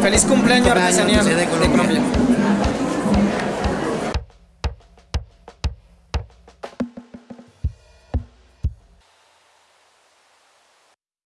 Feliz cumpleaños, Cumpleaños, artesanía. Pues, eh, de